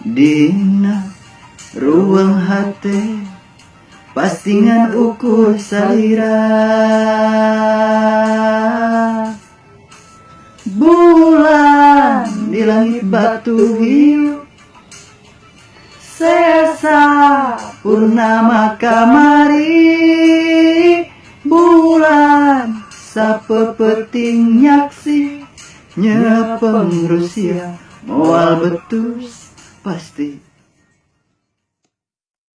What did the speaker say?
Dina ruang hati Pastingan ukur salira Bulan di langit batu hiu Sesa purnama kamari Bulan sape peting nyaksi Nyepeng Rusia Moal betus busted.